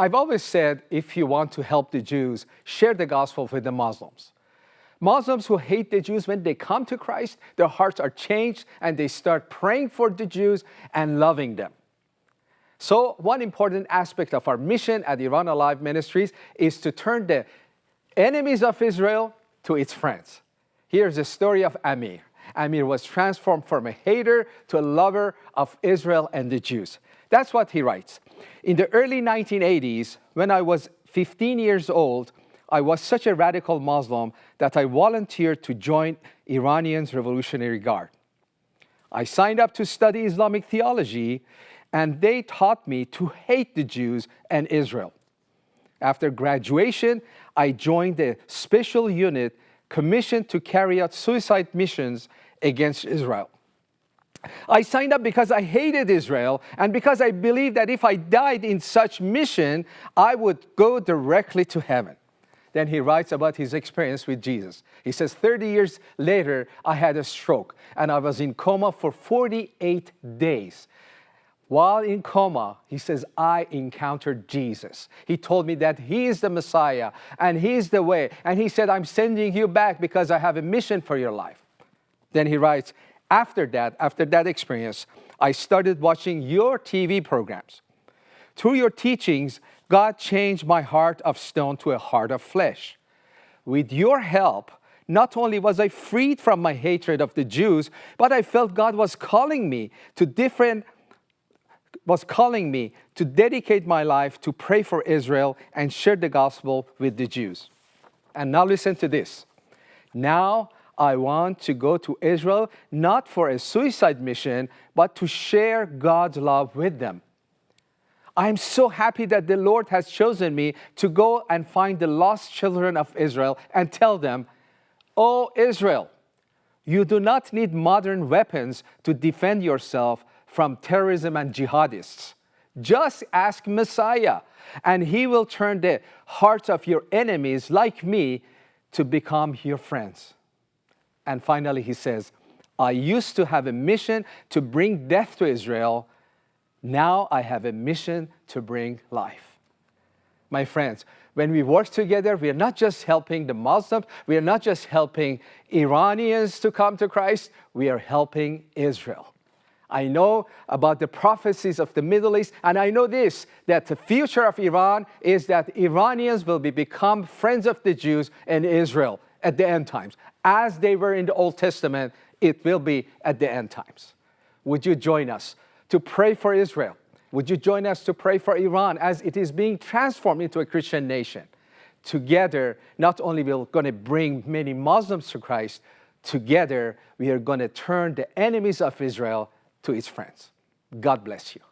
I've always said if you want to help the Jews, share the gospel with the Muslims. Muslims who hate the Jews, when they come to Christ, their hearts are changed and they start praying for the Jews and loving them. So one important aspect of our mission at Iran Alive Ministries is to turn the enemies of Israel to its friends. Here's the story of Amir. Amir was transformed from a hater to a lover of Israel and the Jews. That's what he writes. In the early 1980s, when I was 15 years old, I was such a radical Muslim that I volunteered to join Iranians Revolutionary Guard. I signed up to study Islamic theology, and they taught me to hate the Jews and Israel. After graduation, I joined a special unit commissioned to carry out suicide missions against Israel. I signed up because I hated Israel and because I believed that if I died in such mission, I would go directly to heaven. Then he writes about his experience with Jesus. He says, 30 years later, I had a stroke and I was in coma for 48 days. While in coma, he says, I encountered Jesus. He told me that he is the Messiah and he is the way. And he said, I'm sending you back because I have a mission for your life. Then he writes, after that, after that experience, I started watching your TV programs. Through your teachings, God changed my heart of stone to a heart of flesh. With your help, not only was I freed from my hatred of the Jews, but I felt God was calling me to different was calling me to dedicate my life to pray for Israel and share the gospel with the Jews. And now listen to this. Now I want to go to Israel not for a suicide mission, but to share God's love with them. I'm so happy that the Lord has chosen me to go and find the lost children of Israel and tell them, Oh Israel, you do not need modern weapons to defend yourself from terrorism and jihadists. Just ask Messiah, and he will turn the hearts of your enemies, like me, to become your friends. And finally, he says, I used to have a mission to bring death to Israel, now I have a mission to bring life. My friends, when we work together, we are not just helping the Muslims, we are not just helping Iranians to come to Christ, we are helping Israel. I know about the prophecies of the Middle East, and I know this, that the future of Iran is that Iranians will be become friends of the Jews and Israel at the end times. As they were in the Old Testament, it will be at the end times. Would you join us? to pray for Israel. Would you join us to pray for Iran as it is being transformed into a Christian nation? Together, not only we're going to bring many Muslims to Christ, together we are going to turn the enemies of Israel to its friends. God bless you.